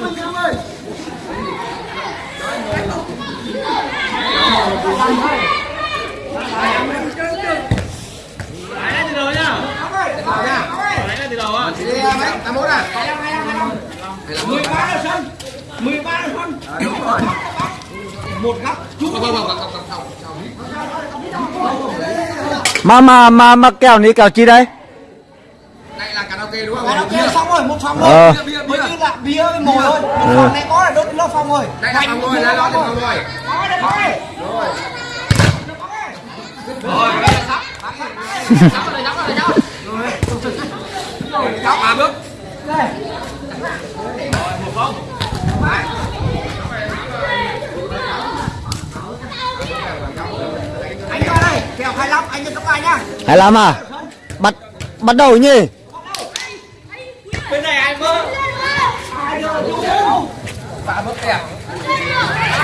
mình em ơi mười ba là sân mười ba là sân đúng rồi một góc mà mà mà mà kèo này kèo chi đây? Đây karaoke đúng không? Kia xong rồi một phòng rồi mới như là bia với mồi thôi. Một phòng này có là đốt nó phòng rồi. Đây là phòng rồi đây là phòng rồi. Có đây có đây. Cháu ba bước. Anh ra đây kèo 25 anh nhân cấp hai nhá? Hay làm à? Bắt bắt đầu nhỉ? bên này ai mơ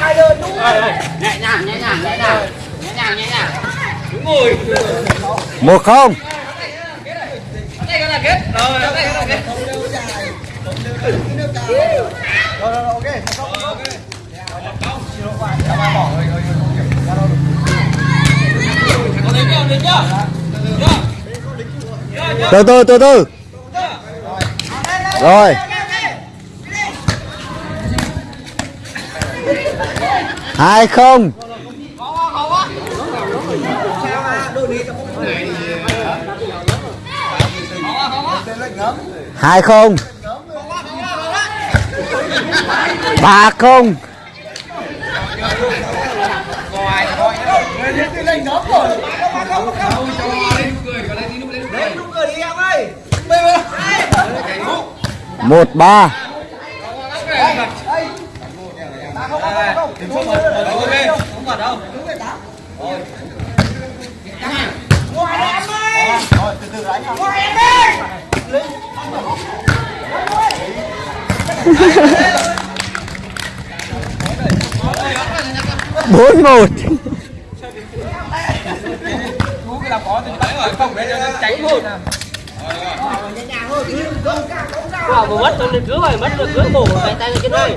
ai đưa chú ba bước nhẹ nhàng nhẹ nhàng nhẹ nhàng nhẹ nhàng nhẹ nhàng ngồi Một không. đây cái là kết rồi đây cái là kết rồi rồi ok Từ từ từ từ. Rồi. Hai không. Hai không. Ba không. một ba đi em ơi Một rồi ngoài em ơi ngoài em đi Bốn một. à vừa mất tôi lên rồi mất được cứu cổ tay tay trên đây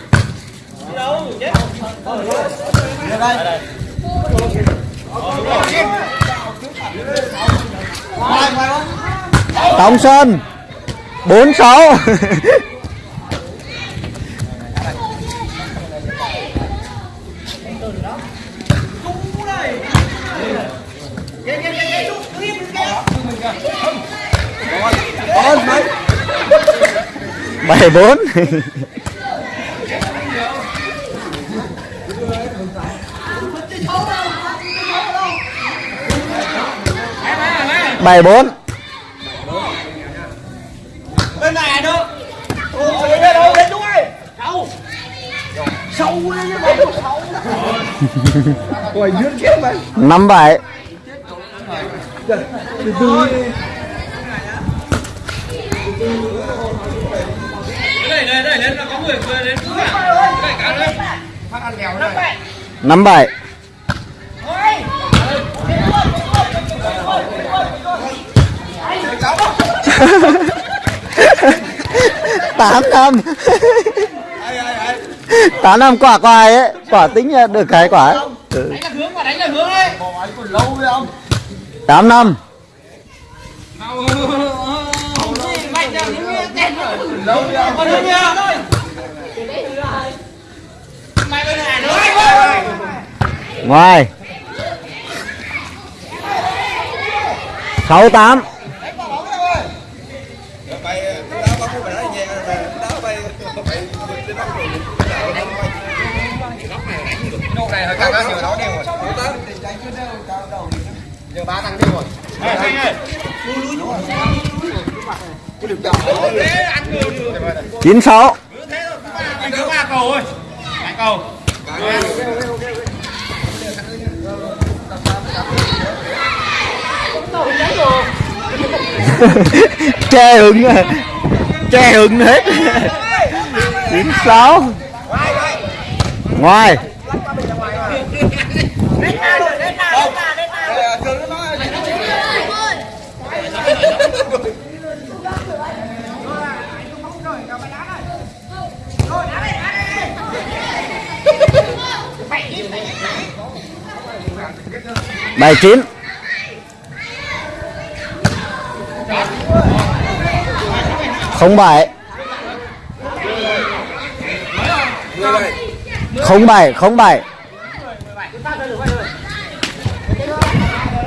Tổng Sơn. Bốn sáu. bảy bốn 74 Bên này nữa. Ôi ơi đâu đến Sâu Sâu lên nó bóng sâu Ôi dưới kia mà. 57 Từ từ Đây đây đây lên là có người vừa đến cứu Cái cá lên Phát ăn lèo này 57 tám năm. Tám năm quả quài ấy quả tính được cái quả ấy. Ừ. đánh là hướng mà đánh là hướng đấy lâu với ông tám năm mạnh ra những cái tên rồi lâu với ông còn nữa nha mày bên này nữa ngoài sáu tám thằng ăn nhiều nó đều rồi. Giờ ba thằng đều rồi. Chín sáu. Cứ ba cầu thôi. Cầu. che hứng à. che hứng hết. Chín sáu. Ngoài bảy chín. Không bảy không bảy không bảy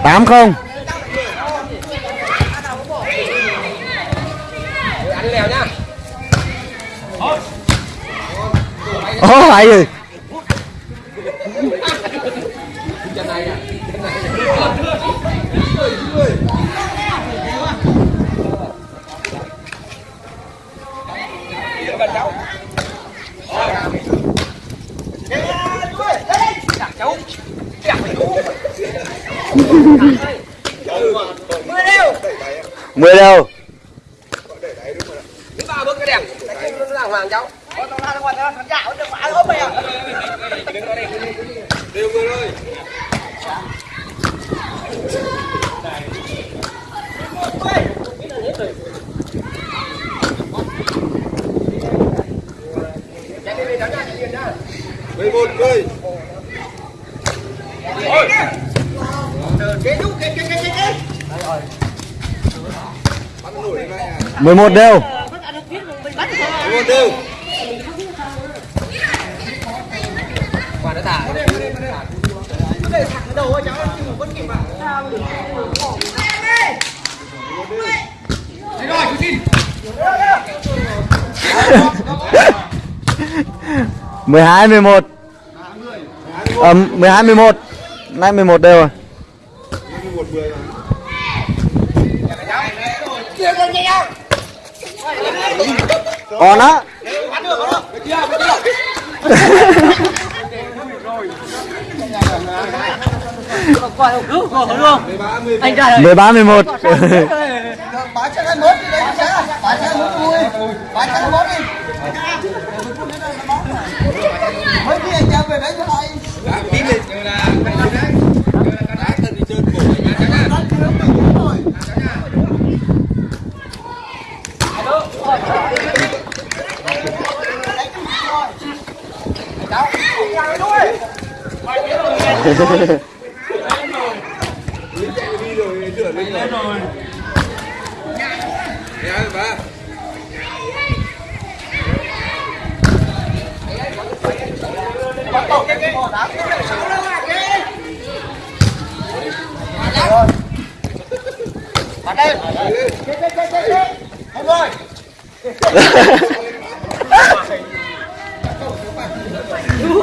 tám không. Ăn lèo nhá ô hay gì 10 đâu mười một mười Ôi. Kế đúng kế kế kế kế. 11 đều 11 đều. Quả nó thả để thẳng đầu ấy cháu nhưng vẫn kịp mà Đấy rồi, chú xin 12 11 à, 12 đều rồi. Còn á. Anh mười ba mười một. Mới đi anh mốt đấy, cho hai mốt vui. Bán cho hai mốt đi. Mấy khi anh em về đấy cho lại.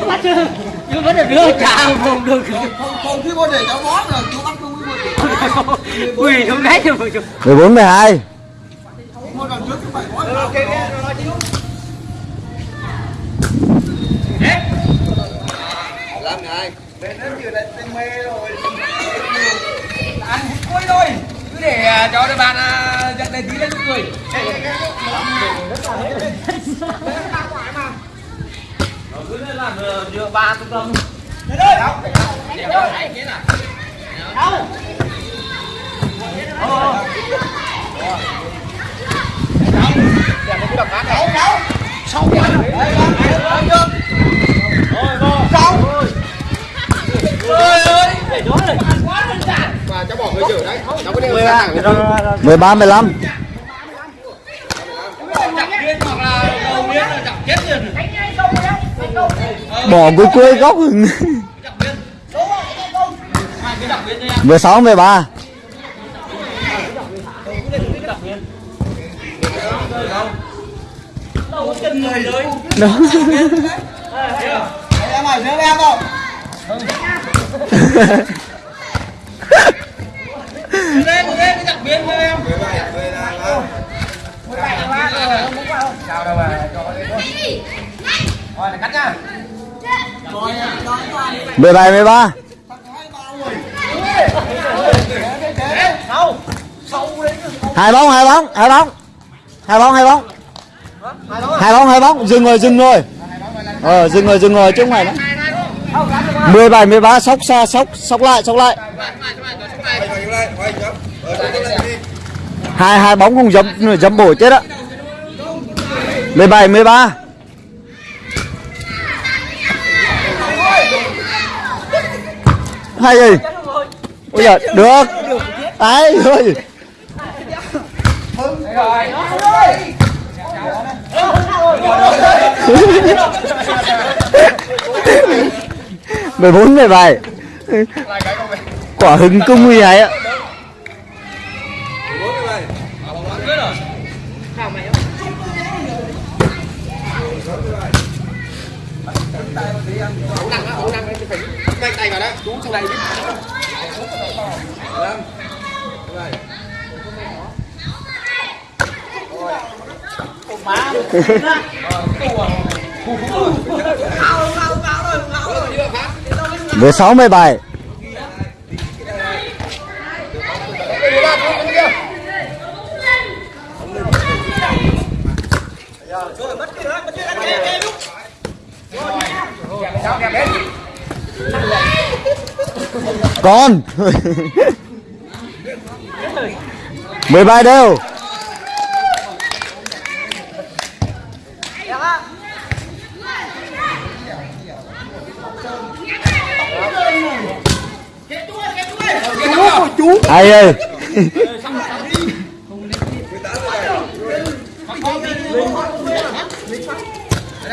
bắt chứ. Nhưng vẫn được đưa chào không được. Không khi mà để cháu bó rồi, chú bắt không. Quỳ xuống đấy cho mình. mười bốn mười hai. Một lần trước phải cứ ba trung tâm ơi Để đó là quá đơn giản Mà cháu bỏ người chở đấy Cháu có đi sang thẳng 13, 15 bỏ cuối cuối góc mười sáu mười ba đó rồi này cắt nhá 17 13 hai bóng hai bóng hai bóng. Hai bóng hai bóng. Hai bóng hai bóng. Dừng rồi dừng rồi. Ờ dừng rồi dừng rồi, chứ không phải nữa. 17 13 sóc xa, sóc sóc lại sóc lại. Hai hai bóng không dấm dấm bổ chết á. 17 13 hay gì? Ôi giời được ấy ơi mười bốn mười bảy quả hứng cung như vậy á tay vào đó chú trong này mười sáu mười bảy con mười bảy đều. Ai ơi.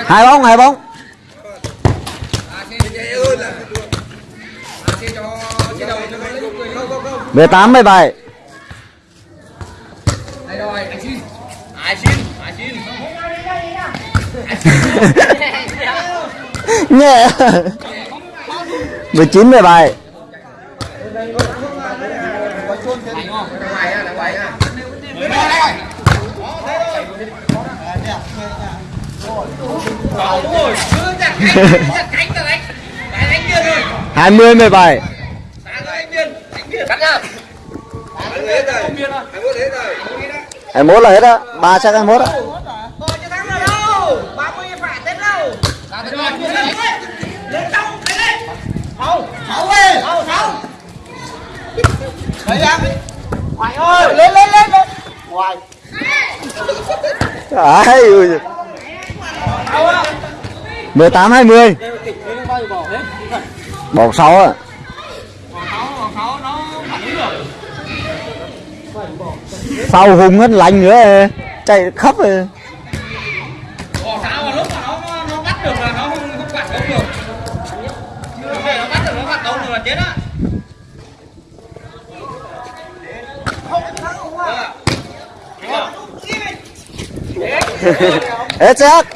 Hai bóng hai bóng. Mười tám mười bảy đây rồi anh xin ai xin ai xin nhẹ. Mười chín mười bảy ngoài á ngoài á hai mươi mười bảy cắt nhá. Hai mốt là hết á. Ba chắc hai mốt á. Lên lên lên lên ngoài ai tám hai mươi. Bỏ sáu à sau hùng hết lạnh nữa chạy khắp rồi. Bỏ sao mà lúc mà nó nó bắt được là nó không không phản công được. Chưa phải nó bắt được nó phản công được là chết á. Hết chắc